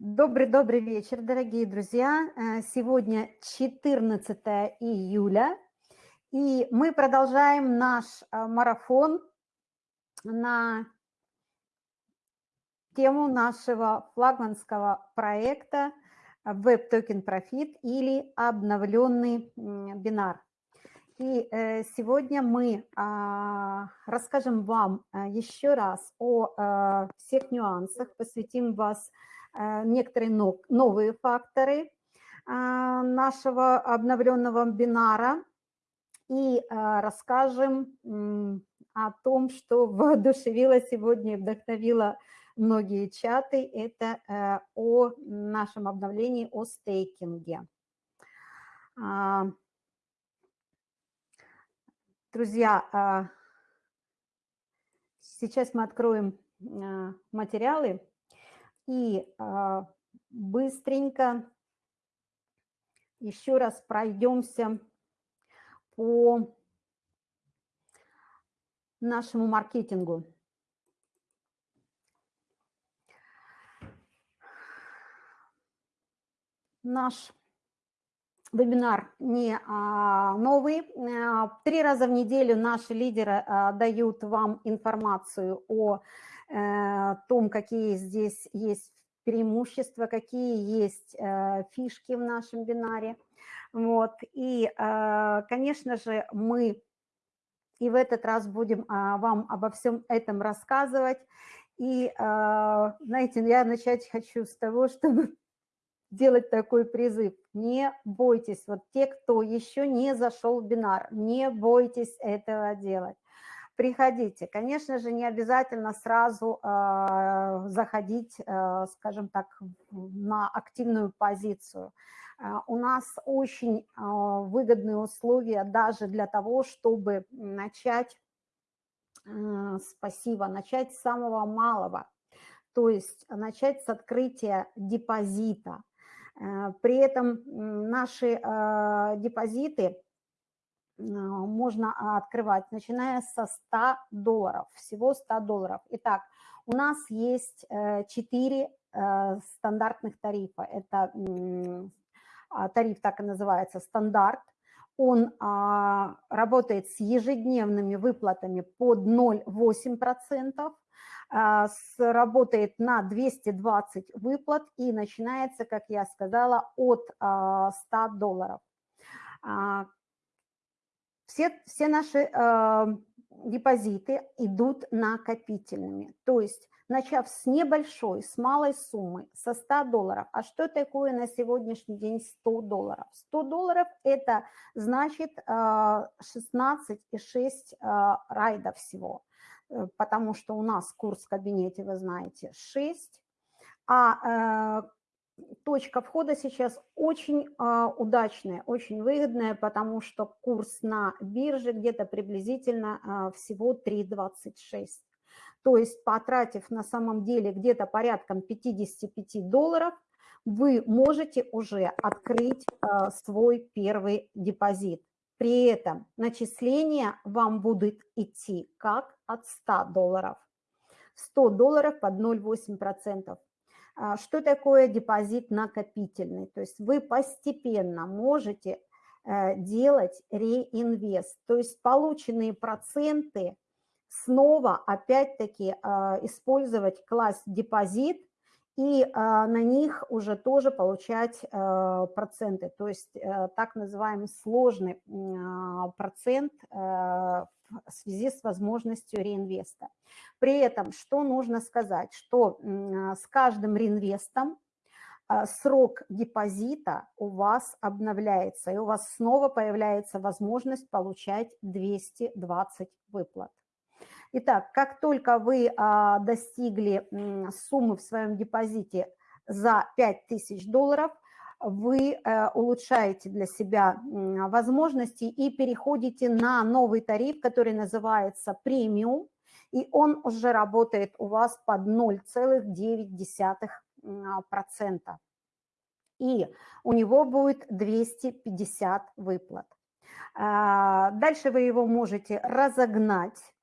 Добрый-добрый вечер, дорогие друзья. Э, сегодня 14 июля, и мы продолжаем наш э, марафон на тему нашего флагманского проекта Web Token Profit или обновленный бинар. И э, сегодня мы а, расскажем вам еще раз о всех нюансах, посвятим вас некоторые новые факторы а, нашего обновленного бинара. И а, расскажем о том, что воодушевило сегодня и вдохновило многие чаты, это э, о нашем обновлении, о стейкинге. А, друзья, сейчас мы откроем материалы и а, быстренько еще раз пройдемся по нашему маркетингу. Наш вебинар не а, новый. А, три раза в неделю наши лидеры а, дают вам информацию о Э, том, какие здесь есть преимущества, какие есть э, фишки в нашем бинаре. Вот. И, э, конечно же, мы и в этот раз будем вам обо всем этом рассказывать. И, знаете, я начать хочу с того, чтобы делать такой призыв. Не бойтесь, вот те, кто еще не зашел в бинар, не бойтесь этого делать приходите. Конечно же, не обязательно сразу э, заходить, э, скажем так, на активную позицию. Э, у нас очень э, выгодные условия даже для того, чтобы начать э, с начать с самого малого, то есть начать с открытия депозита. При этом наши депозиты можно а, открывать, начиная со 100 долларов, всего 100 долларов. Итак, у нас есть 4 э, э, стандартных тарифа. Это а, тариф так и называется, стандарт. Он работает с ежедневными выплатами под 0,8%, работает на 220 выплат и начинается, как я сказала, от 100 долларов. Все, все наши э, депозиты идут накопительными, то есть начав с небольшой, с малой суммы, со 100 долларов. А что такое на сегодняшний день 100 долларов? 100 долларов – это значит э, 16,6 э, райда всего, э, потому что у нас курс в кабинете, вы знаете, 6, а э, точка входа сейчас очень э, удачная, очень выгодная, потому что курс на бирже где-то приблизительно э, всего 3,26. То есть потратив на самом деле где-то порядком 55 долларов, вы можете уже открыть э, свой первый депозит. При этом начисление вам будет идти как от 100 долларов. 100 долларов под 0,8%. А, что такое депозит накопительный? То есть вы постепенно можете э, делать реинвест, то есть полученные проценты снова опять-таки а, использовать класс депозит и а, на них уже тоже получать проценты, то есть э, так называемый сложный процент э, в связи с возможностью реинвеста. При этом, что нужно сказать, что с каждым реинвестом а, срок депозита у вас обновляется, и у вас снова появляется возможность получать 220 выплат. Итак, как только вы а, достигли суммы в своем депозите за 5000 долларов, вы э, улучшаете для себя возможности и переходите на новый тариф, который называется премиум, и он уже работает у вас под 0,9%. И у него будет 250 выплат. А, дальше вы его можете разогнать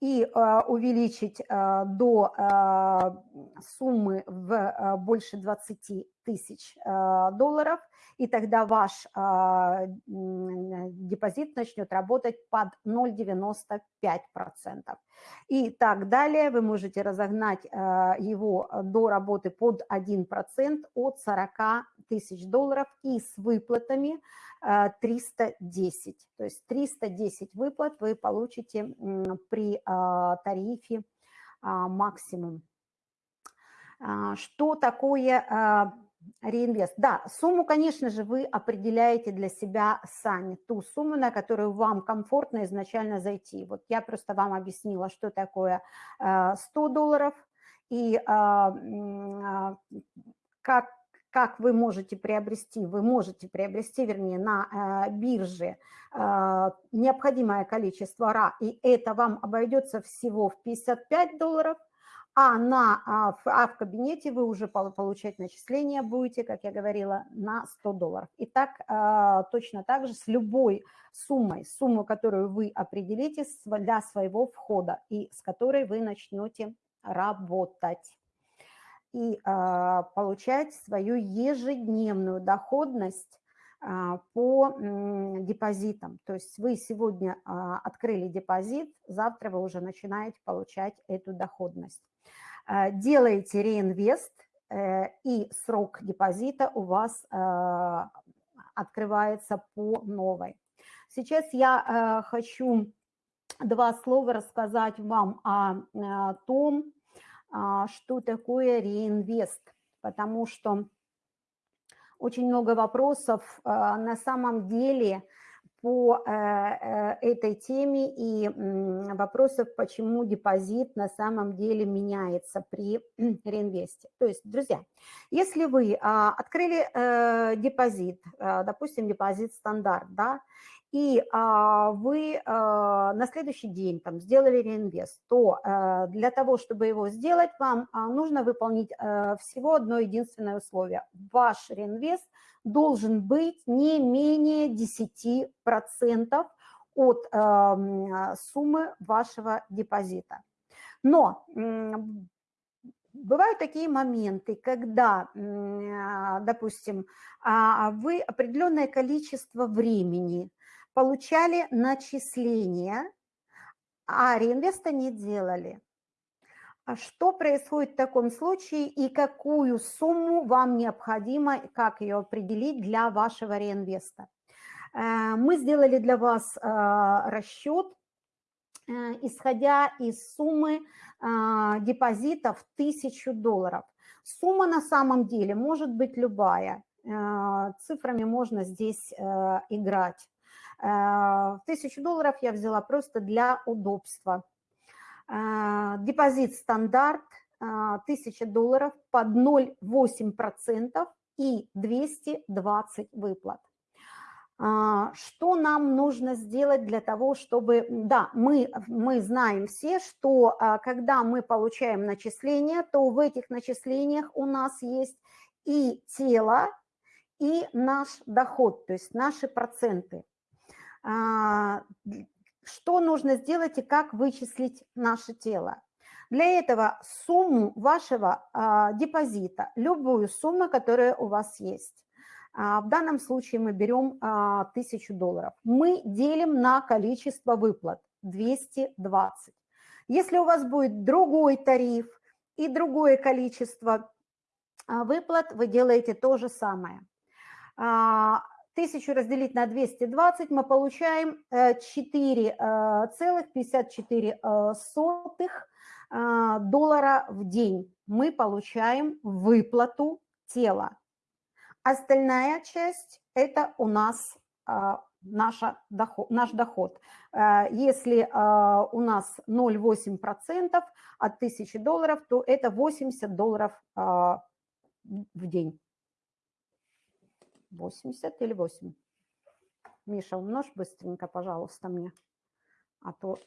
и э, увеличить э, до э, суммы в больше 20 тысяч долларов, и тогда ваш депозит начнет работать под 0,95%. И так далее вы можете разогнать его до работы под 1% от 40 тысяч долларов и с выплатами 310. То есть 310 выплат вы получите при а, тарифе а, максимум. А, что такое реинвест? Да, сумму, конечно же, вы определяете для себя сами, ту сумму, на которую вам комфортно изначально зайти. Вот я просто вам объяснила, что такое 100 долларов и как как вы можете приобрести, вы можете приобрести, вернее, на э, бирже э, необходимое количество РА, и это вам обойдется всего в 55 долларов, а, на, а, в, а в кабинете вы уже получать начисления будете, как я говорила, на 100 долларов. И так э, точно так же с любой суммой, сумму, которую вы определите для своего входа и с которой вы начнете работать и а, получать свою ежедневную доходность а, по депозитам. То есть вы сегодня а, открыли депозит, завтра вы уже начинаете получать эту доходность. Делаете реинвест, э, и срок депозита у вас открывается по новой. Сейчас я хочу два слова рассказать вам о том, а, что такое реинвест, потому что очень много вопросов а, на самом деле по э, э, этой теме и вопросов, почему депозит на самом деле меняется при реинвесте. То есть, друзья, если вы а, открыли э, депозит, допустим, депозит стандарт, да, и а, вы а, на следующий день там, сделали реинвест, то а, для того, чтобы его сделать, вам а, нужно выполнить а, всего одно единственное условие. Ваш реинвест должен быть не менее 10% от а, суммы вашего депозита. Но Бывают такие моменты, когда, допустим, вы определенное количество времени получали начисления, а реинвеста не делали. А что происходит в таком случае и какую сумму вам необходимо, как ее определить для вашего реинвеста? Э, мы сделали для вас э, расчет, э, исходя из суммы депозитов 1000 долларов. Сумма на самом деле может быть любая, цифрами можно здесь играть. Э, тысячу долларов я взяла просто для удобства. Э, депозит стандарт 1000 э, долларов под 0,8% и 220 выплат. Что нам нужно сделать для того, чтобы... Да, мы, мы знаем все, что когда мы получаем начисления, то в этих начислениях у нас есть и тело, и наш доход, то есть наши проценты. А, что нужно сделать и как вычислить наше тело. Для этого сумму вашего а, депозита, любую сумму, которая у вас есть. А, в данном случае мы берем 1000 долларов. Мы делим на количество выплат 220. Если у вас будет другой тариф и другое количество выплат, вы делаете то же самое. 1000 разделить на 220, мы получаем 4,54 э, э, э, доллара в день. Мы получаем выплату тела. Остальная часть – это у нас наша доход, наш доход. Если у нас 0,8% от 1000 долларов, то это 80 долларов в день. 80 или 8? Миша, умножь быстренько, пожалуйста, мне. А то,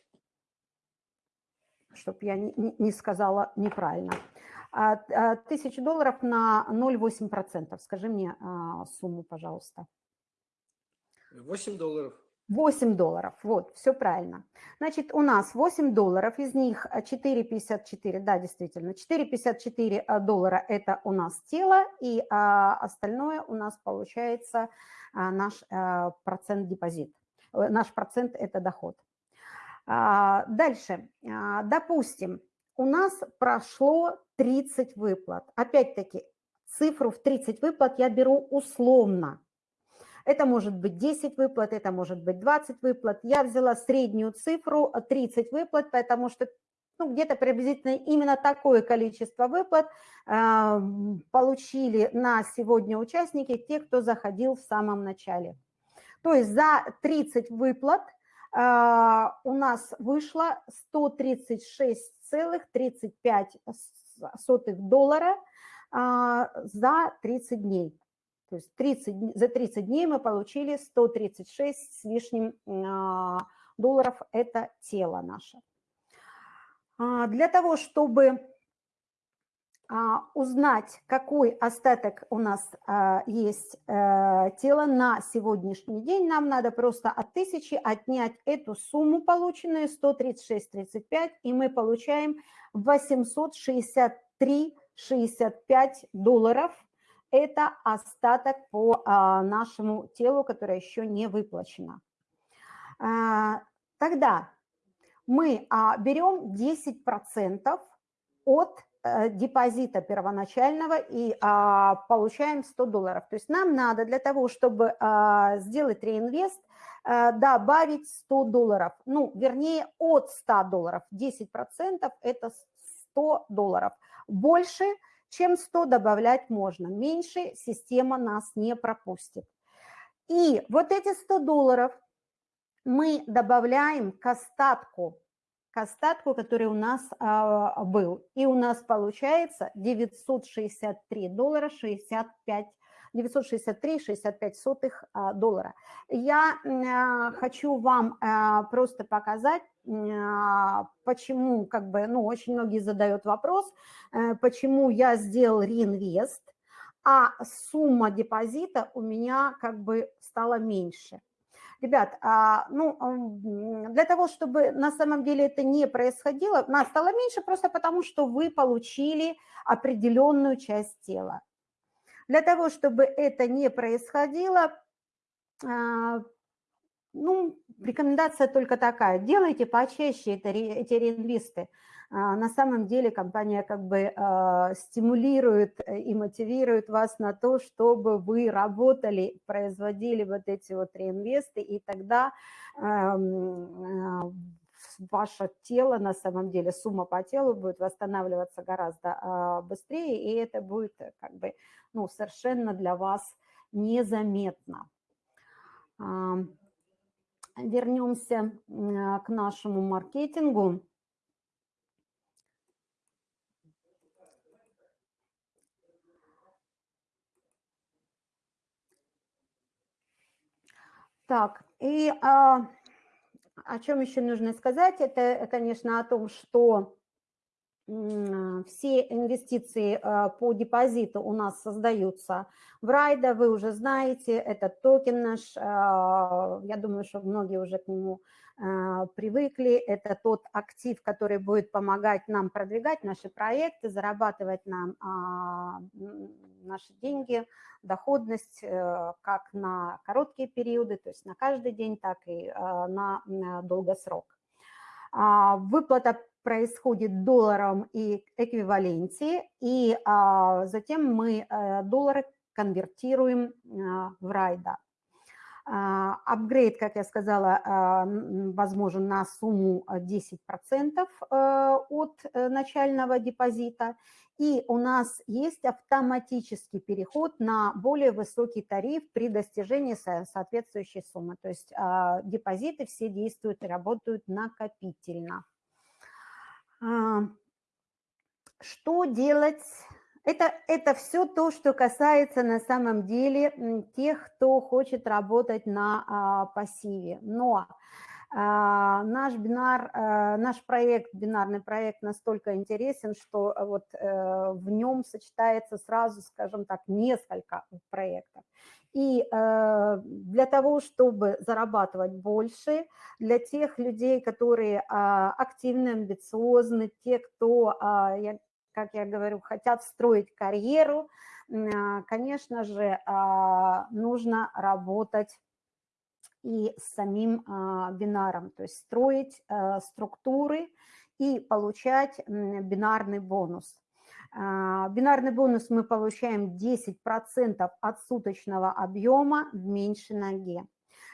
чтобы я не, не сказала неправильно. А, а, тысяча долларов на 0,8%. Скажи мне а, сумму, пожалуйста. 8 долларов. 8 долларов, вот, все правильно. Значит, у нас 8 долларов, из них 4,54, да, действительно, 4,54 э, доллара – это у нас тело, и а, остальное у нас получается а, наш а, процент депозит. Наш процент – это доход. А, дальше, а, допустим, у нас прошло 30 выплат. Опять-таки, цифру в 30 выплат я беру условно – это может быть 10 выплат, это может быть 20 выплат. Я взяла среднюю цифру 30 выплат, потому что ну, где-то приблизительно именно такое количество выплат э, получили на сегодня участники, те, кто заходил в самом начале. То есть за 30 выплат э, у нас вышло 136,35 доллара э, за 30 дней. То есть 30, за 30 дней мы получили 136 с лишним а, долларов – это тело наше. А, для того, чтобы а, узнать, какой остаток у нас есть э, тело на сегодняшний день, нам надо просто от 1000 отнять эту сумму полученную, 136,35, и мы получаем 863,65 долларов – это остаток по а, нашему телу, которое еще не выплачено. А, тогда мы а, берем 10% от а, депозита первоначального и а, получаем 100 долларов. То есть нам надо для того, чтобы а, сделать реинвест, а, добавить 100 долларов. Ну, вернее, от 100 долларов. 10% это 100 долларов. Больше – чем 100 добавлять можно, меньше система нас не пропустит. И вот эти 100 долларов мы добавляем к остатку, к остатку, который у нас а, был. И у нас получается 963 доллара 65 963,65 а, доллара. Я а, хочу вам а, просто показать, почему, как бы, ну, очень многие задают вопрос, э, почему я сделал реинвест, а сумма депозита у меня как бы стала меньше. Ребят, ну, для того, чтобы на самом деле это не происходило, она стала меньше просто потому, что вы получили определенную часть тела. Для того, чтобы это не происходило, а, ну, рекомендация только такая, делайте почаще это, эти реинвесты. А, на самом деле компания как бы а, стимулирует и мотивирует вас на то, чтобы вы работали, производили вот эти вот реинвесты, и тогда ваше тело, на самом деле, сумма по телу будет восстанавливаться гораздо а, быстрее, и это будет э, как бы, ну, совершенно для вас незаметно. Вернемся к нашему маркетингу. Так, и а, о чем еще нужно сказать, это, конечно, о том, что все инвестиции а, по депозиту у нас создаются в Райда, вы уже знаете, это токен наш, а, я думаю, что многие уже к нему а, привыкли, это тот актив, который будет помогать нам продвигать наши проекты, зарабатывать нам наши деньги, доходность э, как на короткие периоды, то есть на каждый день, так и на долгосрок. Выплата происходит долларом и эквиваленте, и а, затем мы а, доллары конвертируем а, в райда. А, апгрейд, как я сказала, а, возможен на сумму 10% а, от э, начального депозита. И у нас есть автоматический переход на более высокий тариф при достижении соответствующей суммы. То есть депозиты все действуют и работают накопительно. Что делать? Это, это все то, что касается на самом деле тех, кто хочет работать на а, пассиве. Но А, наш бинар, э, наш проект, бинарный проект настолько интересен, что вот э, в нем сочетается сразу, скажем так, несколько проектов. И э, для того, чтобы зарабатывать больше, для тех людей, которые а, активны, амбициозны, те, кто, а, как я говорю, хотят строить карьеру, конечно же, нужно работать и с самим а, бинаром, то есть строить а, структуры и получать бинарный бонус. А, бинарный бонус мы получаем 10% от суточного объема в меньшей ноге.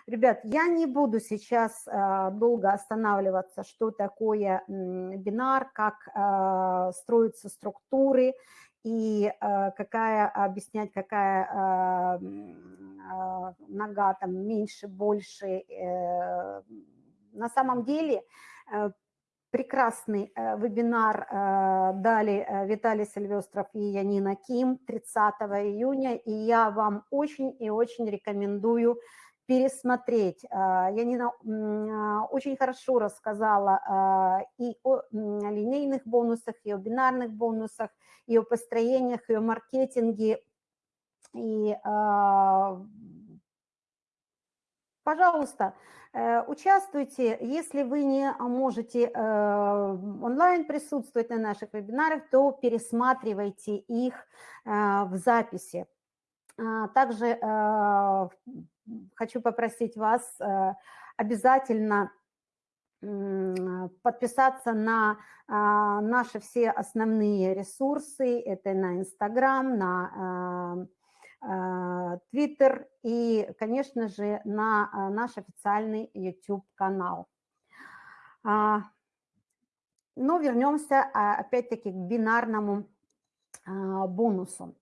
Ребят, я не буду сейчас долго останавливаться, что такое бинар, как строятся структуры и какая, объяснять, какая а, нога там меньше, больше. Э, на самом деле э, прекрасный э, вебинар дали Виталий Сильвестров и Янина Ким 30 июня, и я вам очень и очень рекомендую пересмотреть. Янина очень хорошо рассказала и о линейных бонусах, и о бинарных бонусах, и о построениях, и о маркетинге, и, а, пожалуйста, э, участвуйте. Если вы не можете э, онлайн присутствовать на наших вебинарах, то пересматривайте их э, в записи. А, также хочу попросить вас обязательно подписаться на а, наши все основные ресурсы. Это на Инстаграм, на Twitter и, конечно же, на а, наш официальный YouTube-канал. А, но вернемся а, опять-таки к бинарному бонусу.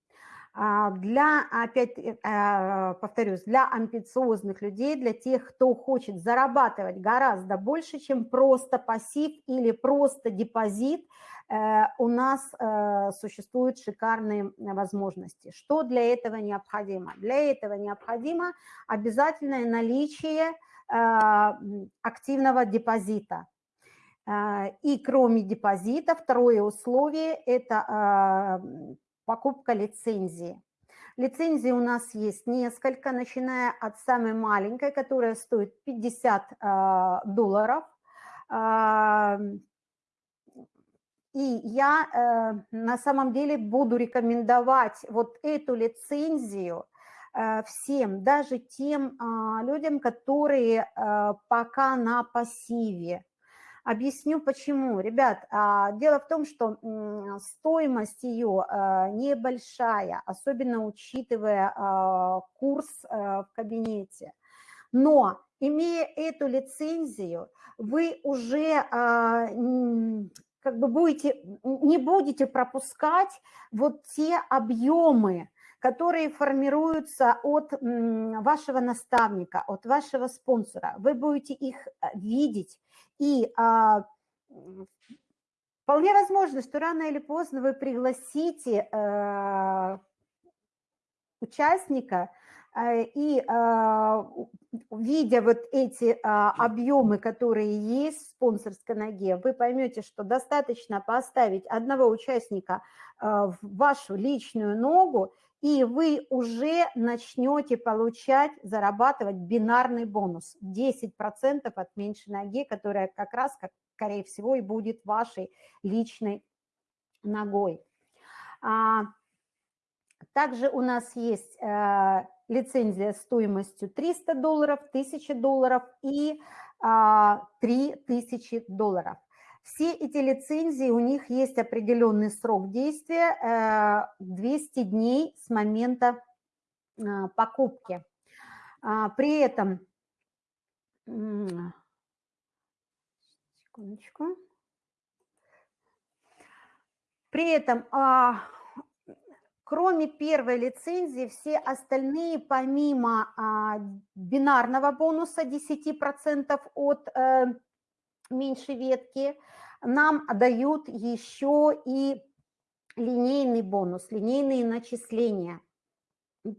Для, опять повторюсь, для амбициозных людей, для тех, кто хочет зарабатывать гораздо больше, чем просто пассив или просто депозит – Э, у нас э, существуют шикарные возможности. Что для этого необходимо? Для этого необходимо обязательное наличие э, активного депозита. И кроме депозита, второе условие – это покупка лицензии. Лицензии у нас есть несколько, начиная от самой маленькой, которая стоит 50 долларов, и я э, на самом деле буду рекомендовать вот эту лицензию э, всем, даже тем э, людям, которые э, пока на пассиве. Объясню почему. Ребят, э, дело в том, что стоимость ее э, небольшая, особенно учитывая э, курс в кабинете. Но имея эту лицензию, вы уже как бы будете, не будете пропускать вот те объемы, которые формируются от вашего наставника, от вашего спонсора. Вы будете их э, видеть, и а, вполне возможно, что рано или поздно вы пригласите а, участника, а, и а, видя вот эти а, объемы, которые есть в спонсорской ноге, вы поймете, что достаточно поставить одного участника в вашу личную ногу, и вы уже начнете получать, зарабатывать бинарный бонус 10% от меньшей ноги, которая как раз, как, скорее всего, и будет вашей личной ногой. Также у нас есть э, лицензия стоимостью 300 долларов, 1000 долларов и 3000 а, долларов. Все эти лицензии, у них есть определенный срок действия, 200 э, дней с момента а, покупки. А, при этом, секундочку, при этом Кроме первой лицензии, все остальные, помимо а, бинарного бонуса 10% от меньшей ветки, нам дают еще и линейный бонус, линейные начисления. А,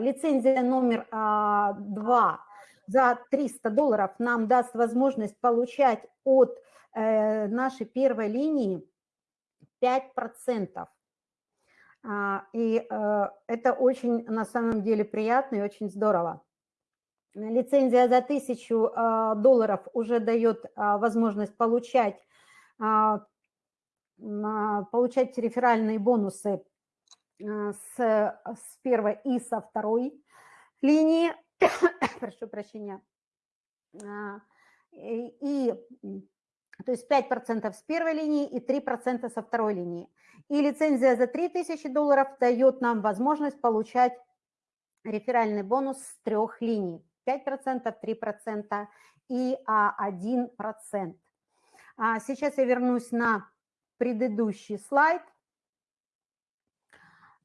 лицензия номер а, 2 за 300 долларов нам даст возможность получать от э, нашей первой линии 5%. А, и э, это очень на самом деле приятно и очень здорово. Лицензия за 1000 э, долларов уже дает э, возможность получать, получать реферальные бонусы с, с первой и со второй линии. Прошу прощения. И то есть 5% с первой линии и 3% со второй линии. И лицензия за 3000 долларов дает нам возможность получать реферальный бонус с трех линий. 5%, 3% и 1%. А сейчас я вернусь на предыдущий слайд.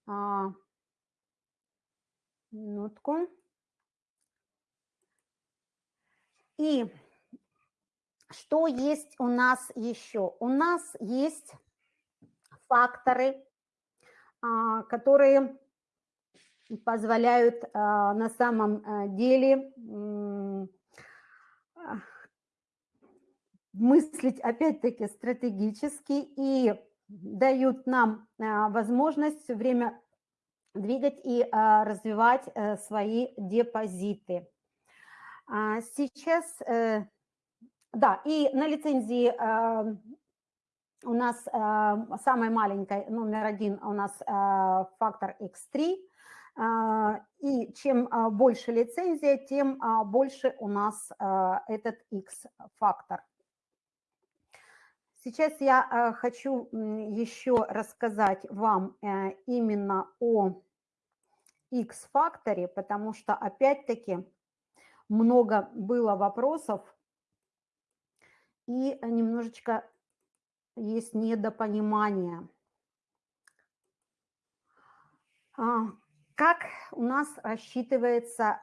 А, минутку. И что есть у нас еще? У нас есть факторы, а, которые позволяют а, на самом а, деле мыслить опять-таки стратегически и дают нам возможность все время двигать и развивать э, свои депозиты. Сейчас э, да, и на лицензии у нас самая маленькая, номер один у нас фактор X3, э, и чем э, больше лицензия, тем э, больше у нас этот X-фактор. Сейчас я хочу еще рассказать вам э, именно о X-факторе, потому что опять-таки много было вопросов и немножечко есть недопонимание. А, как у нас рассчитывается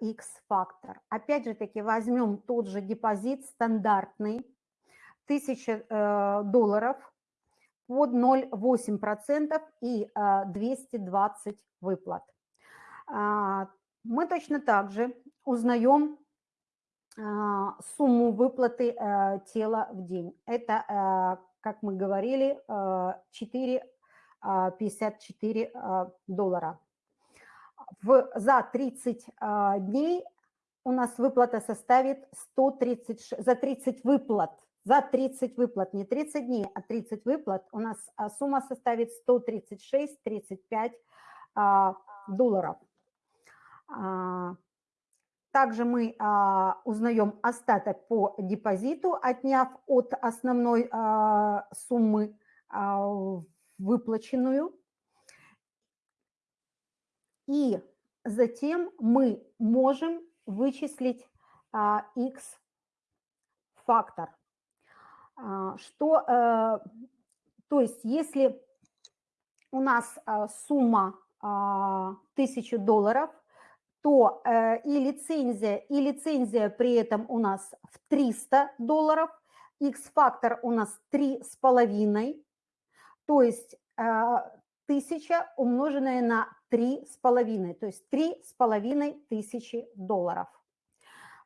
X-фактор? Опять же таки возьмем тот же депозит стандартный, 1000 э, долларов под 0,8% и 220 выплат. А, мы точно так же узнаем а, сумму выплаты э, тела в день. Это, э, как мы говорили, 4,54 э, а, доллара. В, за 30 дней у нас выплата составит 136, за 30 выплат, за 30 выплат, не 30 дней, а 30 выплат у нас сумма составит 136-35 долларов. Также мы а, узнаем остаток по депозиту, отняв от основной а, суммы а, выплаченную. И затем мы можем вычислить а, x-фактор. А, что, а, то есть если у нас а, сумма а, 1000 долларов, то э, и лицензия, и лицензия при этом у нас в 300 долларов, X-фактор у нас 3,5, то есть э, 1000 умноженное на 3,5, то есть 3,5 тысячи долларов.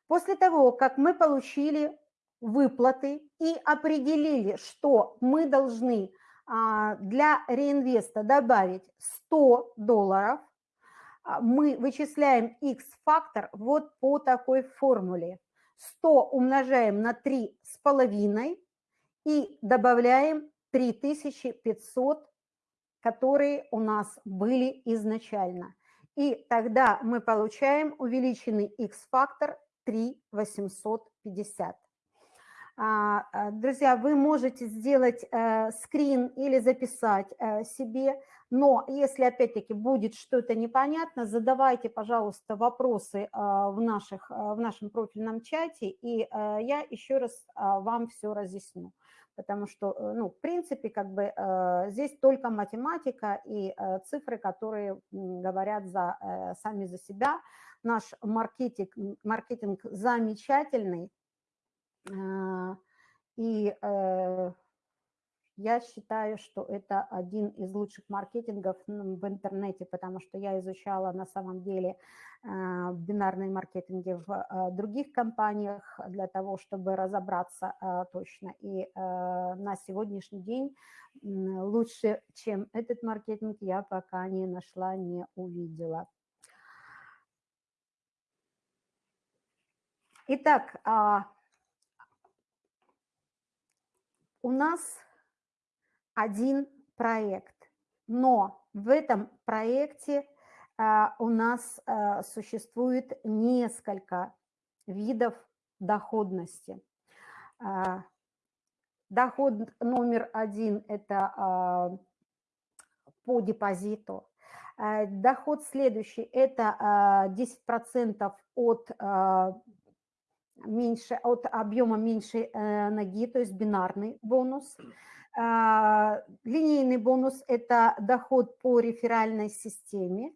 После того, как мы получили выплаты и определили, что мы должны а, для реинвеста добавить 100 долларов – а, мы вычисляем x-фактор вот по такой формуле. 100 умножаем на 3,5 и добавляем 3500, которые у нас были изначально. И тогда мы получаем увеличенный x-фактор 3,850. А, а, друзья, вы можете сделать э, скрин или записать э, себе, но если опять-таки будет что-то непонятно, задавайте, пожалуйста, вопросы а, в, наших, в нашем профильном чате, и я еще раз вам все разъясню. Потому что, э, ну, в принципе, как бы здесь только математика и цифры, которые говорят за, сами за себя. Наш маркетинг, маркетинг замечательный, и э, Я считаю, что это один из лучших маркетингов в интернете, потому что я изучала на самом деле а, бинарные маркетинги в а, других компаниях для того, чтобы разобраться а, точно. И на сегодняшний день лучше, чем этот маркетинг, я пока не нашла, не увидела. Итак, у нас один проект, но в этом проекте а, у нас а, существует несколько видов доходности. А, доход номер один – это по депозиту. Доход следующий – это 10% от меньше, от объема меньшей э, ноги, то есть бинарный бонус. А, линейный бонус – это доход по реферальной системе.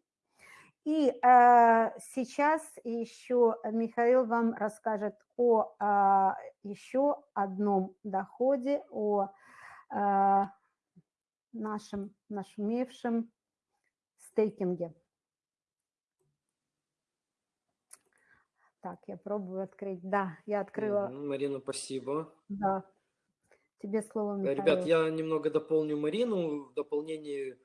И а, сейчас еще Михаил вам расскажет о а, еще одном доходе, о нашем нашумевшем стейкинге. Так, я пробую открыть. Да, я открыла. Марина, спасибо. Да. Тебе слово, Михаил. Ребят, я немного дополню Марину. В дополнение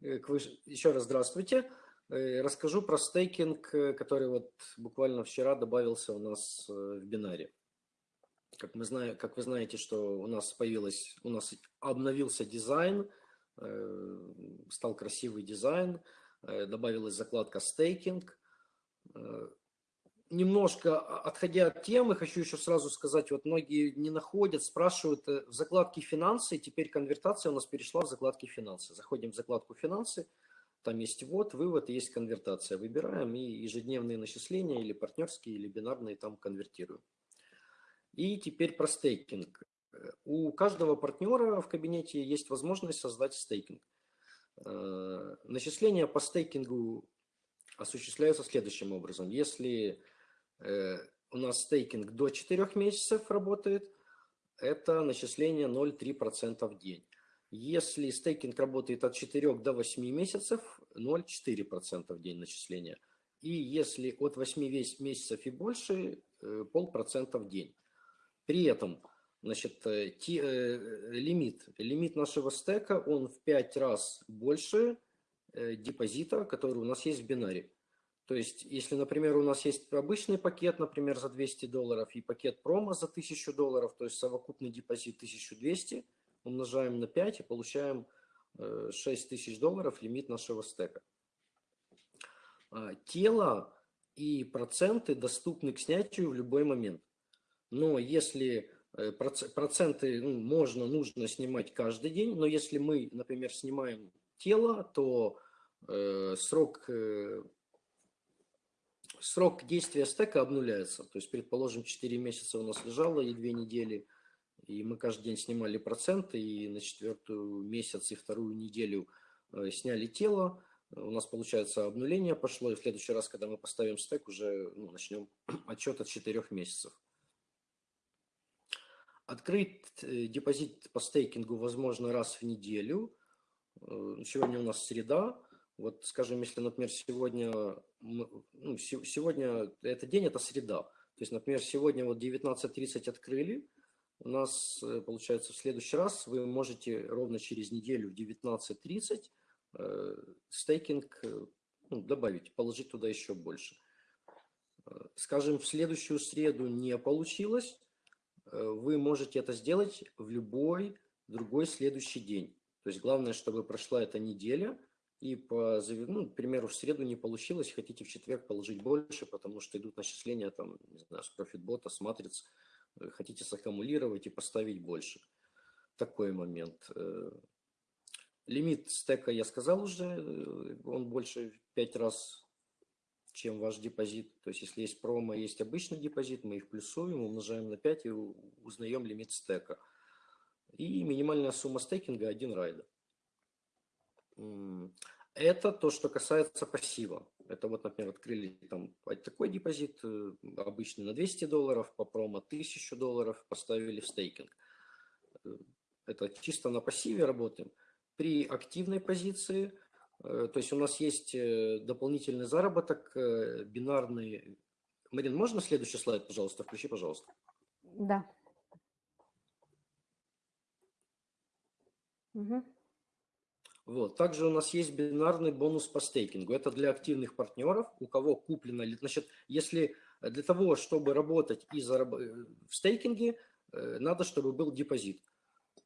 э, к выше... Еще раз здравствуйте. Э, расскажу про стейкинг, э, который вот буквально вчера добавился у нас в бинаре. Как, мы знаем, как вы знаете, что у нас появилось, у нас обновился дизайн, стал красивый дизайн, добавилась закладка стейкинг немножко отходя от темы, хочу еще сразу сказать, вот многие не находят, спрашивают э, в закладке финансы, теперь конвертация у нас перешла в закладки финансы. Заходим в закладку финансы, там есть ввод, вывод есть конвертация. Выбираем и ежедневные начисления или партнерские, или бинарные там конвертируем. И теперь про стейкинг. У каждого партнера в кабинете есть возможность создать стейкинг. Э, начисления по стейкингу осуществляются следующим образом. Если у нас стейкинг до 4 месяцев работает, это начисление 0,3% в день. Если стейкинг работает от 4 до 8 месяцев, 0,4% в день начисления. И если от 8 месяцев и больше, э, полпроцента в день. При этом значит, э, ти, э, лимит, лимит нашего стека, он в 5 раз больше э, депозита, который у нас есть в бинаре. То есть, если, например, у нас есть обычный пакет, например, за 200 долларов и пакет промо за 1000 долларов, то есть совокупный депозит 1200, умножаем на 5 и получаем 6000 э, долларов лимит нашего стека. А, тело и проценты доступны к снятию в любой момент. Но если э, проценты ну, можно, нужно снимать каждый день, но если мы, например, снимаем тело, то э, срок э, срок действия стека обнуляется. То есть, предположим, 4 месяца у нас лежало и 2 недели, и мы каждый день снимали проценты, и на четвертую месяц и вторую неделю э, сняли тело. У нас, получается, обнуление пошло, и в следующий раз, когда мы поставим стек, уже ну, начнем отчет от 4 месяцев. Открыть э, депозит по стейкингу возможно раз в неделю. Э, сегодня у нас среда. Вот, скажем, если, например, сегодня, ну, сегодня этот день, это среда. То есть, например, сегодня вот 19.30 открыли, у нас, э, получается, в следующий раз вы можете ровно через неделю в 19.30 э, стейкинг э, ну, добавить, положить туда еще больше. Скажем, в следующую среду не получилось, вы можете это сделать в любой другой следующий день. То есть главное, чтобы прошла эта неделя – и, по, ну, к примеру, в среду не получилось, хотите в четверг положить больше, потому что идут начисления там, не знаю, с профитбота, с матриц, э, хотите саккумулировать и поставить больше. Такой момент. Э, лимит стека я сказал уже, э, он больше в 5 раз, чем ваш депозит. То есть, если есть промо, есть обычный депозит, мы их плюсуем, умножаем на 5 и узнаем лимит стека. И минимальная сумма стейкинга 1 райда. Это то, что касается пассива. Это вот, например, открыли там такой депозит, э, обычный на 200 долларов, по промо 1000 долларов, поставили в стейкинг. Э, это чисто на пассиве работаем. При активной позиции, э, то есть у нас есть дополнительный заработок, бинарный. Марин, можно следующий слайд, пожалуйста, включи, пожалуйста. Да. Угу. Вот. Также у нас есть бинарный бонус по стейкингу. Это для активных партнеров, у кого куплено. Значит, если для того, чтобы работать и зараб... в стейкинге, надо, чтобы был депозит.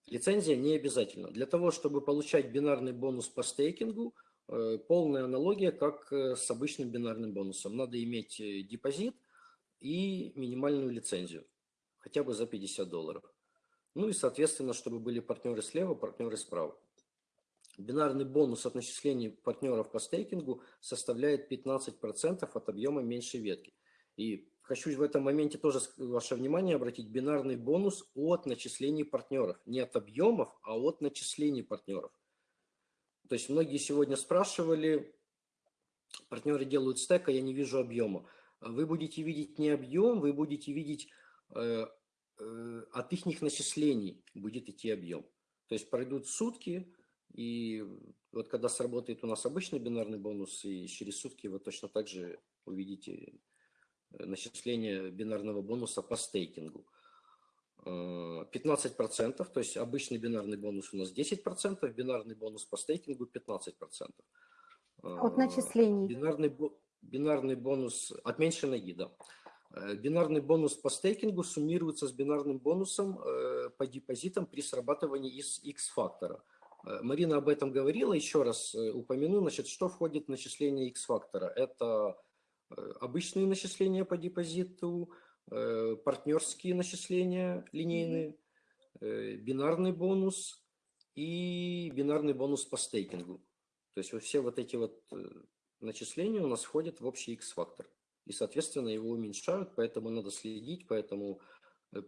Лицензия не обязательно. Для того, чтобы получать бинарный бонус по стейкингу, э, полная аналогия, как э, с обычным бинарным бонусом. Надо иметь э, депозит и минимальную лицензию, хотя бы за 50 долларов. Ну и, соответственно, чтобы были партнеры слева, партнеры справа. Бинарный бонус от начислений партнеров по стейкингу составляет 15% от объема меньшей ветки. И Хочу в этом моменте тоже ваше внимание обратить. Бинарный бонус от начислений партнеров. Не от объемов, а от начислений партнеров. То есть многие сегодня спрашивали, партнеры делают стек, а я не вижу объема. Вы будете видеть не объем, вы будете видеть э, э, от их начислений будет идти объем. То есть пройдут сутки, и вот когда сработает у нас обычный бинарный бонус, и через сутки вы точно так же увидите начисления бинарного бонуса по стейкингу. 15%, э, то есть обычный бинарный бонус у нас 10%, бинарный бонус по стейкингу 15%. От начислений. Бинарный, бинарный бонус от меньшей ноги, да. Э, бинарный бонус по стейкингу суммируется с бинарным бонусом э, по депозитам при срабатывании из X-фактора. Марина об этом говорила, еще раз упомяну, значит, что входит в начисление X-фактора. Это Э, обычные начисления по депозиту, э, партнерские начисления линейные, э, бинарный бонус и бинарный бонус по стейкингу. То есть все вот эти вот начисления у нас входят в общий X-фактор. И, соответственно, его уменьшают, поэтому надо следить, поэтому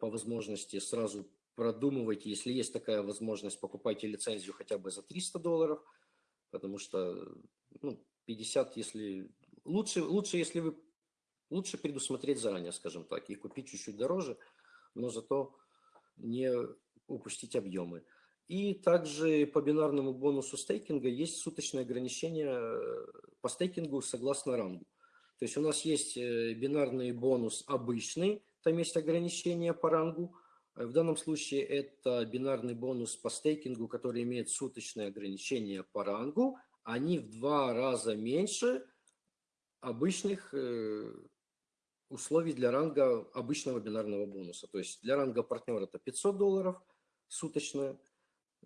по возможности сразу продумывайте, если есть такая возможность, покупайте лицензию хотя бы за 300 долларов, потому что ну, 50, если лучше, лучше, если вы лучше предусмотреть заранее, скажем так, и купить чуть-чуть дороже, но зато не упустить объемы. И также по бинарному бонусу стейкинга есть суточное ограничение э, по стейкингу согласно рангу. То есть у нас есть э, бинарный бонус обычный, там есть ограничение по рангу. В данном случае это бинарный бонус по стейкингу, который имеет суточное ограничение по рангу. Они в два раза меньше, обычных э, условий для ранга обычного бинарного бонуса. То есть для ранга партнера это 500 долларов суточно,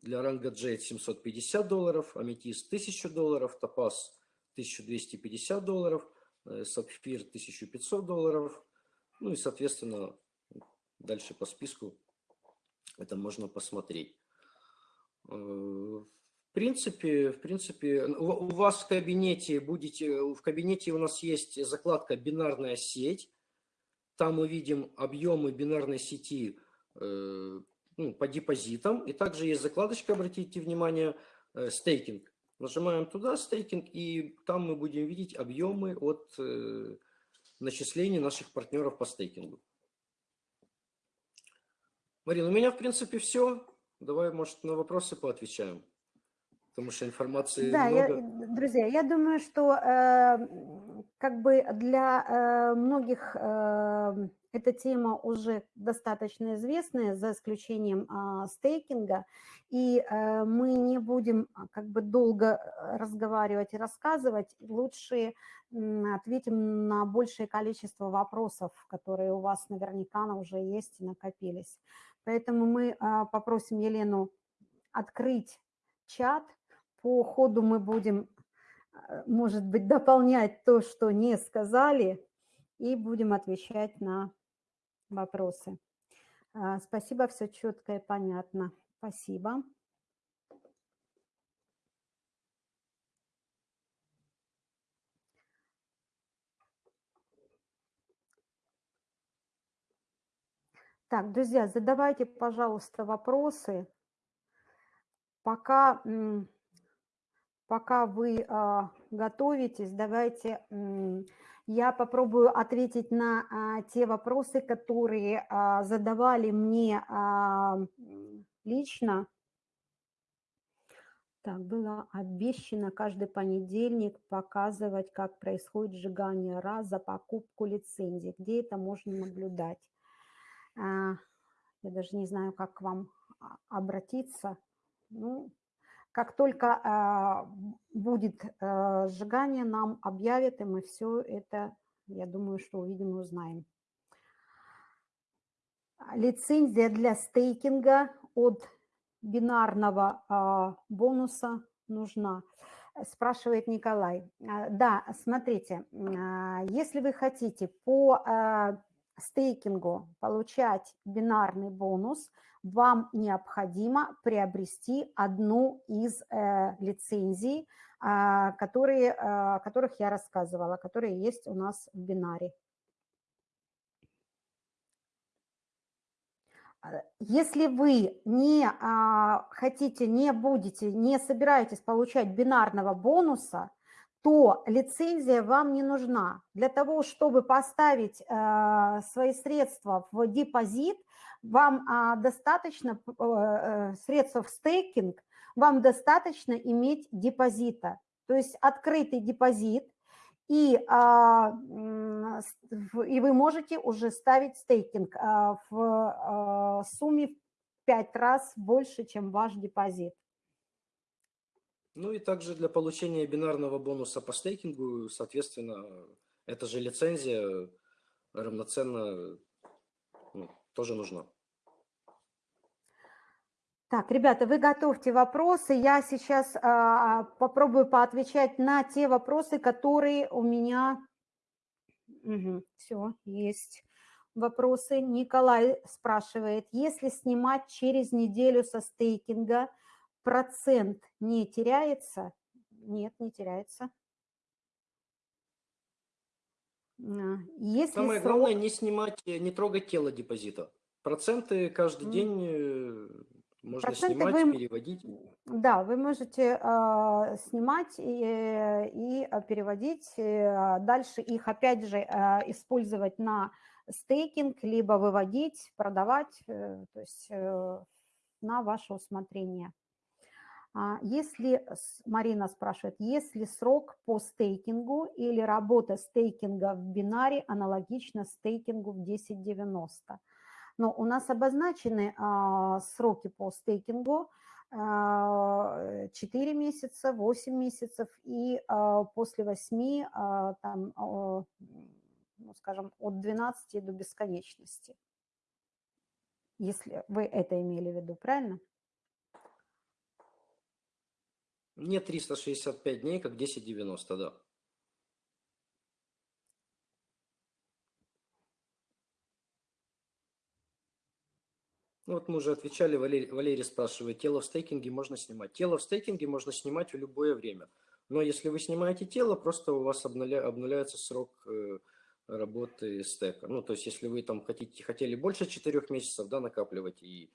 для ранга J 750 долларов, Аметист 1000 долларов, Топаз 1250 долларов, э, Сапфир 1500 долларов. Ну и, соответственно, дальше по списку это можно посмотреть. Э, в принципе, в принципе, у вас в кабинете будете, в кабинете у нас есть закладка «Бинарная сеть». Там мы видим объемы бинарной сети э, ну, по депозитам. И также есть закладочка, обратите внимание, э, стейкинг. Нажимаем туда стейкинг, и там мы будем видеть объемы от начислений наших партнеров по стейкингу. Марина, у меня в принципе все. Давай, может, на вопросы поотвечаем потому что информации да, много. Я, друзья, я думаю, что э, как бы для э, многих э, эта тема уже достаточно известная, за исключением э, стейкинга, и э, мы не будем а, как бы долго разговаривать и рассказывать, лучше э, ответим на большее количество вопросов, которые у вас наверняка уже есть и накопились. Поэтому мы э, попросим Елену открыть чат, по ходу мы будем, э, может быть, дополнять то, что не сказали, и будем отвечать на вопросы. А, спасибо, все четко и понятно. Спасибо. Так, друзья, задавайте, пожалуйста, вопросы. Пока пока вы а, готовитесь, давайте я попробую ответить на а, те вопросы, которые а, задавали мне лично. Так, было обещано каждый понедельник показывать, как происходит сжигание раз за покупку лицензии. Где это можно наблюдать? А, я даже не знаю, как к вам а, обратиться. Ну, как только а, будет сжигание, нам объявят, и мы все это, я думаю, что увидим и узнаем. Лицензия для стейкинга от бинарного бонуса нужна? Спрашивает Николай. Да, смотрите, если вы хотите по стейкингу получать бинарный бонус, вам необходимо приобрести одну из э, лицензий, э, которые, э, о которых я рассказывала, которые есть у нас в бинаре. Если вы не а, хотите, не будете, не собираетесь получать бинарного бонуса, то лицензия вам не нужна. Для того, чтобы поставить э, свои средства в депозит, вам э, достаточно э, средств в стейкинг, вам достаточно иметь депозита. То есть открытый депозит, и, а, и вы можете уже ставить стейкинг а, в а, сумме в 5 раз больше, чем ваш депозит. Ну и также для получения бинарного бонуса по стейкингу, соответственно, эта же лицензия равноценно ну, тоже нужна. Так, ребята, вы готовьте вопросы. Я сейчас а, попробую поотвечать на те вопросы, которые у меня... Угу, все, есть вопросы. Николай спрашивает, если снимать через неделю со стейкинга, процент не теряется? Нет, не теряется. А, если Самое срок... главное не снимать, не трогать тело депозита. Проценты каждый mm. день э, можно Проценты снимать, вы, переводить. Да, вы можете э, снимать и, и а, переводить, э, дальше их опять же э, использовать на стейкинг, либо выводить, продавать, э, то есть э, на ваше усмотрение. А если, Марина спрашивает, есть ли срок по стейкингу или работа стейкинга в бинаре аналогично стейкингу в 1090? Но у нас обозначены а, сроки по стейкингу, 4 а, месяца, 8 месяцев и после 8, там, ну, скажем, от 12 до бесконечности. Если вы это имели в виду, правильно? Не 365 дней, как 1090, да. Ну вот мы уже отвечали, Валерий, Валерий спрашивает, тело в стейкинге можно снимать. Тело в стейкинге можно снимать в любое время. Но если вы снимаете тело, просто у вас обнуля, обнуляется срок э, работы стека. Ну, то есть, если вы там хотите, хотели больше 4 месяцев да, накапливать, и,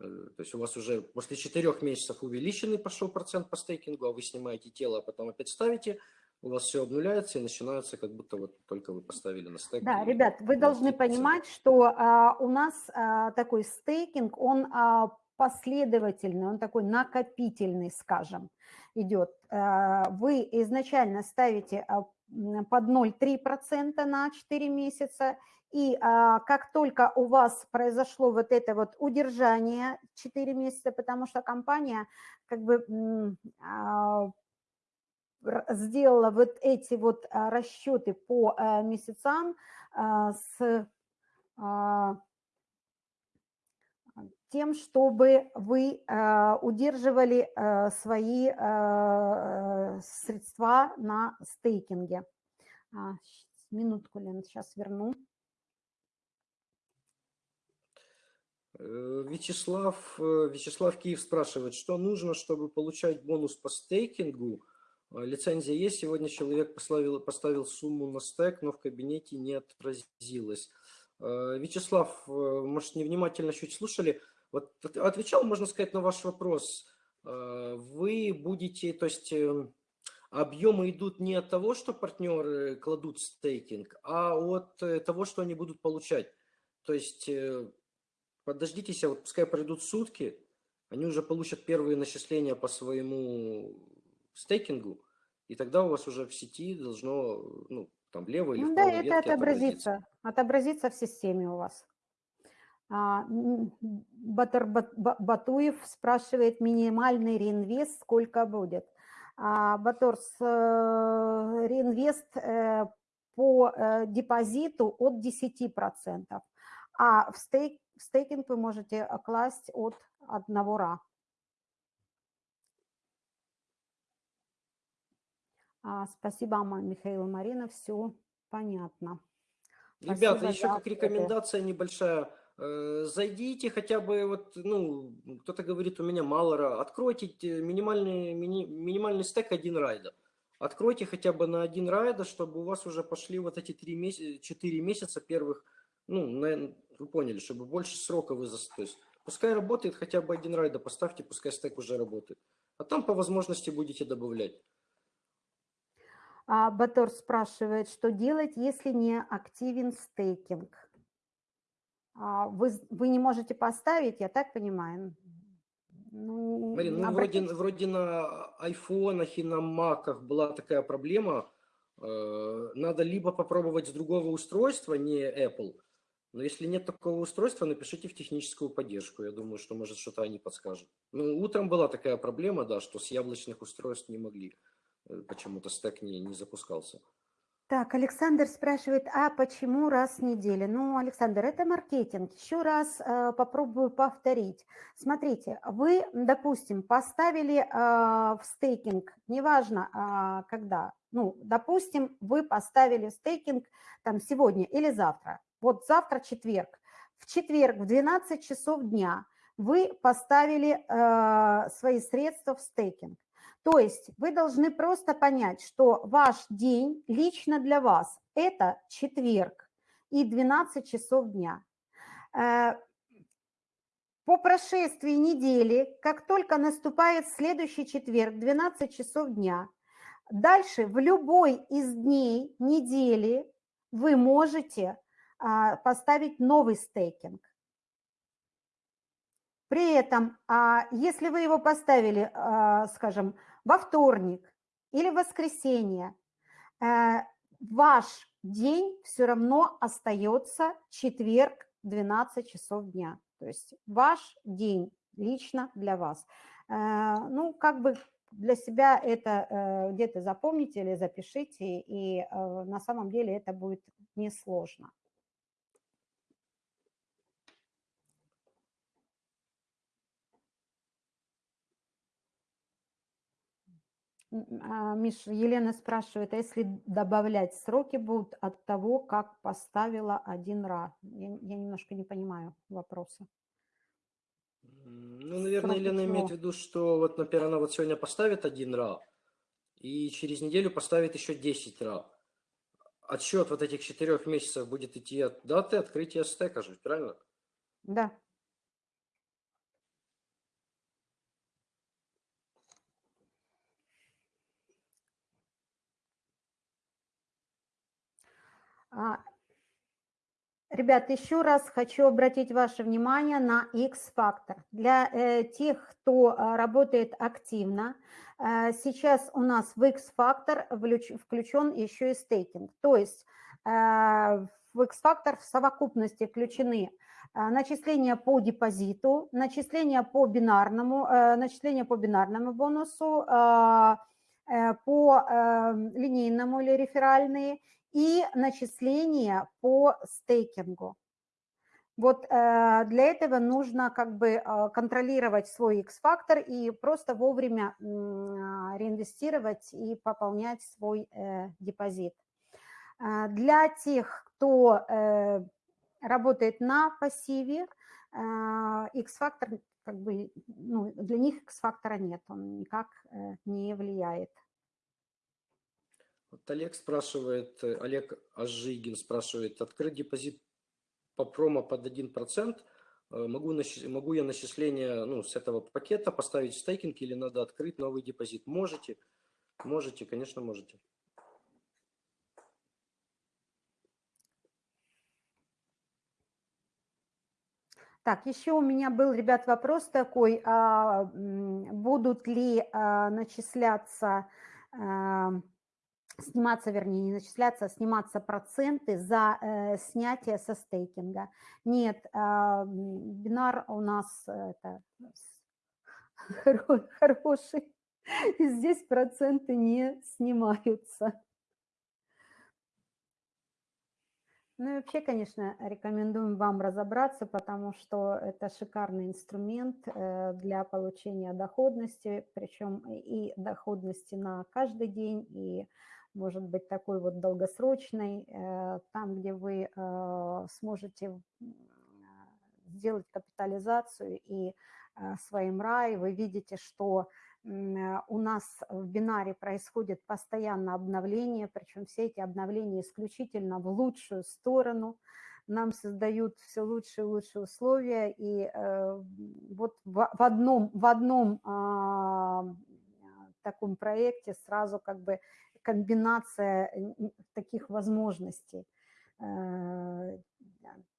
то есть у вас уже после 4 месяцев увеличенный пошел процент по стейкингу, а вы снимаете тело, а потом опять ставите – у вас все обнуляется и начинается, как будто вот только вы поставили на стейк. Да, ребят, вы должны понимать, что а, у нас а, такой стейкинг, он а, последовательный, он такой накопительный, скажем, идет. А, вы изначально ставите а, под 0,3% на 4 месяца, и а, как только у вас произошло вот это вот удержание 4 месяца, потому что компания как бы а, сделала вот эти вот а, расчеты по а, месяцам а, с тем, чтобы вы удерживали свои средства на стейкинге. Минутку, Лен, сейчас верну. Э, Вячеслав, э, Вячеслав Киев спрашивает, что нужно, чтобы получать бонус по стейкингу а, лицензия есть, сегодня человек поставил, поставил сумму на стек, но в кабинете не отразилось. А, Вячеслав, э, может, невнимательно чуть слушали. Вот отвечал, можно сказать, на ваш вопрос. А, вы будете, то есть эм, объемы идут не от того, что партнеры кладут стейкинг, а от э, того, что они будут получать. То есть э, подождитесь, вот пускай пройдут сутки, они уже получат первые начисления по своему стейкингу, и тогда у вас уже в сети должно, ну, там влево или Ну да, это отобразится, отобразится в системе у вас. А, м, Батыр Бат- Ба- Батуев спрашивает, минимальный реинвест сколько будет? А, Батор, с, э, реинвест э, по э, депозиту от 10%, а в, стейк, в стейкинг вы можете э, класть от 1 ра. А, Спасибо, Михаил Марина, все понятно. Ребята, Спасибо еще как рекомендация небольшая. Э, Зайдите хотя бы, вот, ну, кто-то говорит, у меня мало ра. Откройте те- минимальный, мини- минимальный стек один райда. Откройте хотя бы на один райда, чтобы у вас уже пошли вот эти три месяца, четыре месяца первых, ну, на- вы поняли, чтобы больше срока вы, то пускай работает хотя бы один райда, поставьте, пускай стек уже работает. А там по возможности будете добавлять. А Батор спрашивает, что делать, если не активен стейкинг? А Вы, вы не можете поставить, я так понимаю? Ну, Марин, ну вроде, вроде на айфонах и на маках была такая проблема. Э, Надо либо попробовать с другого устройства, не Apple. Но если нет такого устройства, напишите в техническую поддержку. Я думаю, что может что-то они подскажут. Ну, утром была такая проблема, да, что с яблочных устройств не могли. Э, Почему-то стек не, не запускался. Так, Александр спрашивает, а почему раз в неделю? Ну, Александр, это маркетинг. Еще раз э, попробую повторить. Смотрите, вы, допустим, поставили э, в стейкинг, неважно а, когда, ну, допустим, вы поставили в стейкинг там сегодня или завтра. Вот завтра четверг. В четверг в 12 часов дня вы поставили э, свои средства в стейкинг. То есть вы должны просто понять, что ваш день лично для вас – это четверг и 12 часов дня. Э, По прошествии недели, как только наступает следующий четверг, 12 часов дня, дальше в любой из дней недели вы можете а, поставить новый стейкинг. При этом, а, если вы его поставили, а, скажем, во вторник или в воскресенье, э, ваш день все равно остается четверг 12 часов дня. То есть ваш день лично для вас. Э, Ну, как бы для себя это э, где-то запомните или запишите, и на самом деле это будет несложно. А, Миш, Елена спрашивает, а если добавлять сроки будут от того, как поставила один ра? Я, я немножко не понимаю вопроса. Ну, наверное, Сроки Елена имеет в чего? виду, что вот, например, она вот сегодня поставит один ра, и через неделю поставит еще 10 ра. Отсчет вот этих четырех месяцев будет идти от даты открытия стека же, правильно? Да. Ребят, еще раз хочу обратить ваше внимание на X-фактор. Для э, тех, кто а, работает активно, э, сейчас у нас в X-фактор включен еще и стейкинг. То есть э, в X-фактор в совокупности включены э, начисления по депозиту, начисления по бинарному, э, начисления по бинарному бонусу, э, э, по э, линейному или реферальные и начисления по стейкингу. Вот э, для этого нужно как бы э, контролировать свой X-фактор и просто вовремя м, реинвестировать и пополнять свой э, депозит. Для тех, кто работает на пассиве, X-фактор как бы, ну, для них X-фактора нет, он никак не влияет. Вот Олег спрашивает, э, Олег Ажигин спрашивает, открыть депозит по промо под 1%, э, могу, могу я начисление ну, с этого пакета поставить в стейкинг или надо открыть новый депозит? Можете, можете, конечно, можете. Так, еще у меня был, ребят, вопрос такой, а, будут ли а, начисляться, а, сниматься, вернее, не начисляться, а сниматься проценты за э, снятие со стейкинга. Нет, а, бинар у нас это, хороший, и здесь проценты не снимаются. Ну и вообще, конечно, рекомендуем вам разобраться, потому что это шикарный инструмент э, для получения доходности, причем и доходности на каждый день, и может быть такой вот долгосрочной, э, там, где вы э, сможете сделать капитализацию и своим рай, вы видите, что Э, у нас в бинаре происходит постоянно обновление, причем все эти обновления исключительно в лучшую сторону, нам создают все лучшие и лучшие условия, и э, вот в, одном, в одном э, таком проекте сразу как бы комбинация таких возможностей. Э,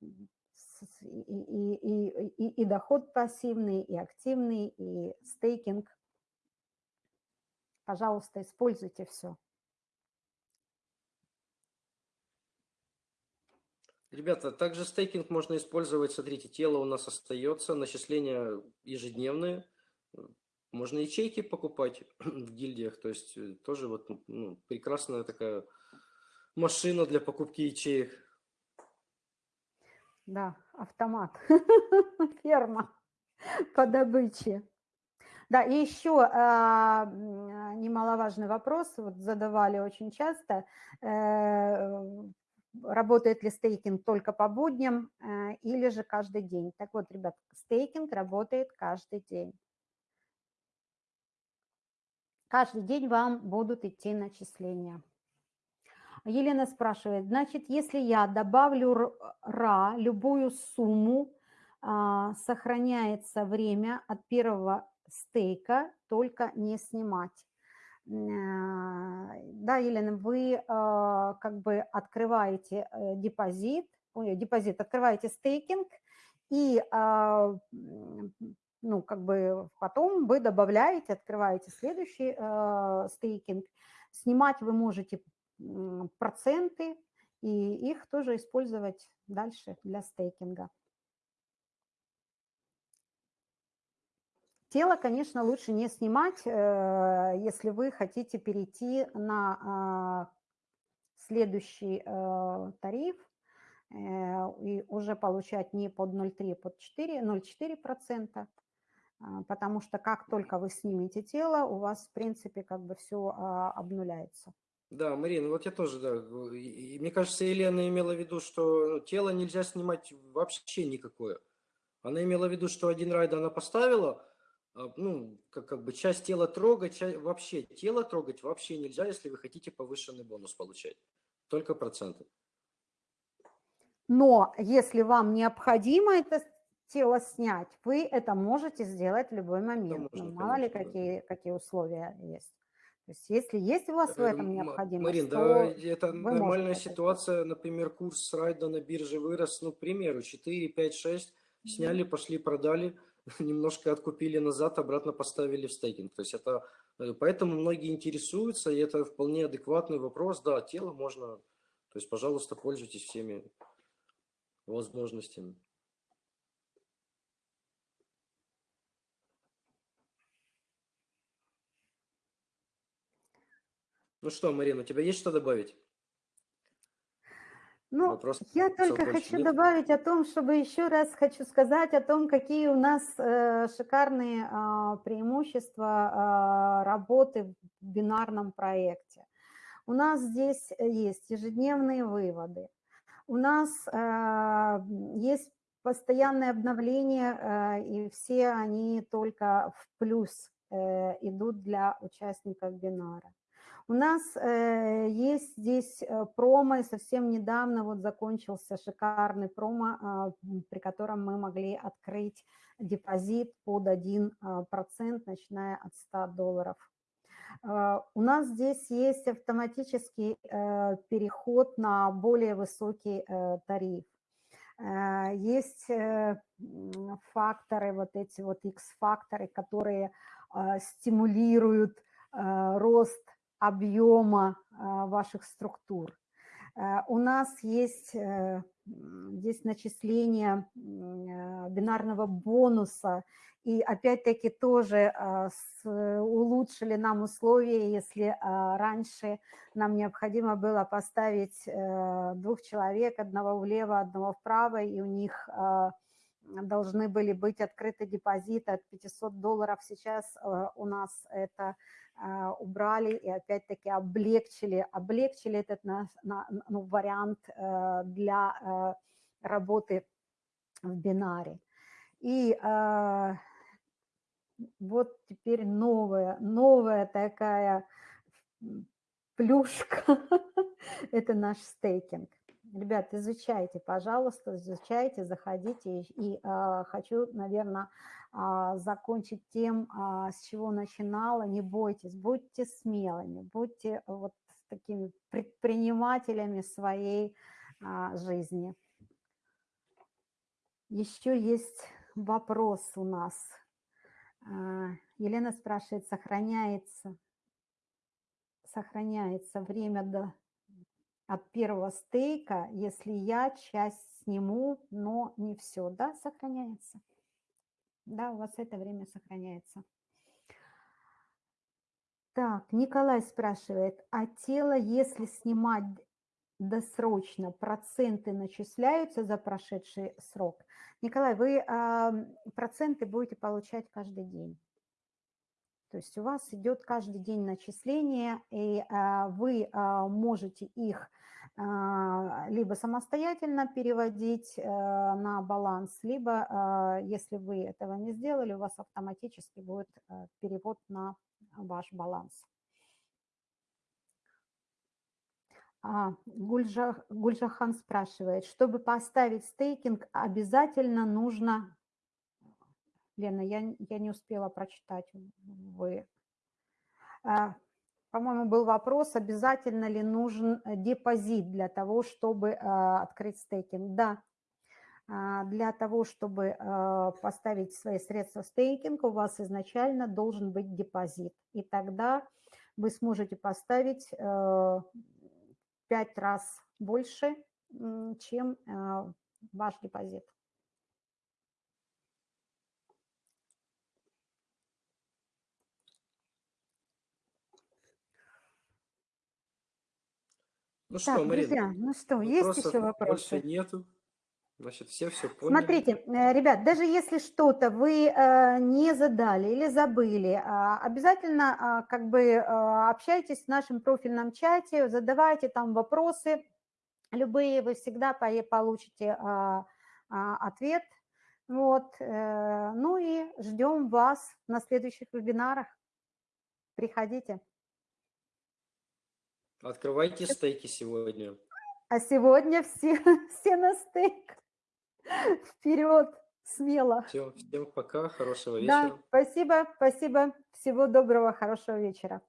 и, и, и, и доход пассивный, и активный, и стейкинг – Пожалуйста, используйте все. Ребята, также стейкинг можно использовать, смотрите, тело у нас остается, начисления ежедневные, можно ячейки покупать в гильдиях, то есть э, тоже вот ну, прекрасная такая машина для покупки ячеек. Да, автомат, ферма по добыче. Да, и еще а, немаловажный вопрос, вот задавали очень часто, э, работает ли стейкинг только по будням э, или же каждый день. Так вот, ребят, стейкинг работает каждый день. Каждый день вам будут идти начисления. Елена спрашивает, значит, если я добавлю РА, любую сумму, а, сохраняется время от первого стейка, только не снимать. Э, да, Елена, вы э, как бы открываете э, депозит, ой, депозит, открываете стейкинг, и ну, как бы потом вы добавляете, открываете следующий стейкинг. Снимать вы можете проценты, и их тоже использовать дальше для стейкинга. Тело, конечно, лучше не снимать, э, если вы хотите перейти на а, следующий э, тариф э, и уже получать не под 0,3, а под 4, 0,4%, а, потому что как только вы снимете тело, у вас, в принципе, как бы все а, обнуляется. Да, Марина, вот я тоже, да. И, мне кажется, Елена имела в виду, что тело нельзя снимать вообще никакое. Она имела в виду, что один райд она поставила, а, ну, как, как бы часть тела трогать, часть, вообще тело трогать вообще нельзя, если вы хотите повышенный бонус получать. Только проценты. Но если вам необходимо это тело снять, вы это можете сделать в любой момент. Можно, ну, мало конечно, ли какие, да. какие условия есть. То есть если есть у вас в этом необходимость, Марин, то да, это нормальная ситуация. Например, курс райда на бирже вырос, ну, к примеру, 4, 5, 6, сняли, пошли, продали – немножко откупили назад, обратно поставили в стейкинг. То есть это, э, поэтому многие интересуются, и это вполне адекватный вопрос. Да, тело можно, то есть, пожалуйста, пользуйтесь всеми возможностями. Ну что, Марина, у тебя есть что добавить? Ну, Вопрос я только хочу нет? добавить о том, чтобы еще раз хочу сказать о том, какие у нас э, шикарные э, преимущества э, работы в бинарном проекте. У нас здесь есть ежедневные выводы, у нас э, есть постоянное обновление, э, и все они только в плюс э, идут для участников бинара. У нас э, есть здесь э, промо, и совсем недавно вот закончился шикарный промо, э, при котором мы могли открыть депозит под 1%, э, начиная от 100 долларов. Э, у нас здесь есть автоматический переход на более высокий тариф. Есть факторы, вот эти вот X-факторы, которые стимулируют рост объема ваших структур. У нас есть здесь начисление бинарного бонуса – и опять-таки тоже а, улучшили нам условия, если а, раньше нам необходимо было поставить э, двух человек, одного влево, одного вправо, и у них а, должны были быть открыты депозиты от 500 долларов. Сейчас у нас это убрали и опять-таки облегчили, облегчили этот ну, вариант э, для э, работы в бинаре. И вот теперь новая, новая такая плюшка, это наш стейкинг. Ребят, изучайте, пожалуйста, изучайте, заходите. И, а, хочу, наверное, а, закончить тем, а, с чего начинала. Не бойтесь, будьте смелыми, будьте вот такими предпринимателями своей а, жизни. Еще есть вопрос у нас. Елена спрашивает, сохраняется, сохраняется время до, от первого стейка, если я часть сниму, но не все, да, сохраняется. Да, у вас это время сохраняется. Так, Николай спрашивает, а тело, если снимать досрочно, проценты начисляются за прошедший срок? Николай, вы а, проценты будете получать каждый день. То есть у вас идет каждый день начисление, и а, вы а, можете их либо самостоятельно переводить э, на баланс, либо, если вы этого не сделали, у вас автоматически будет э, перевод на ваш баланс. А, Гульжа, Гульжахан спрашивает, чтобы поставить стейкинг, обязательно нужно... Лена, я, я не успела прочитать. Вы... А, по-моему, был вопрос, обязательно ли нужен депозит для того, чтобы а, открыть стейкинг. Да, а, для того, чтобы а, поставить свои средства в стейкинг, у вас изначально должен быть депозит. И тогда вы сможете поставить э, пять раз больше, чем э, ваш депозит. Ну так, что, Марина, друзья, ну что, есть еще вопросы? Больше нету. Значит, все все поняли. Смотрите, э, ребят, даже если что-то вы э, не задали или забыли, а, обязательно а, как бы э, общайтесь в нашем профильном чате, задавайте там вопросы, любые, вы всегда получите а, ответ. Вот, ну и ждем вас на следующих вебинарах. Приходите. Открывайте стейки сегодня. А сегодня все, все на стейк. Вперед, смело. Все, всем пока, хорошего вечера. Да, спасибо, спасибо. Всего доброго, хорошего вечера.